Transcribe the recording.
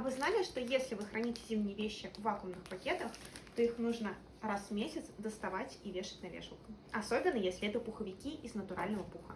А вы знали, что если вы храните зимние вещи в вакуумных пакетах, то их нужно раз в месяц доставать и вешать на вешалку? Особенно, если это пуховики из натурального пуха.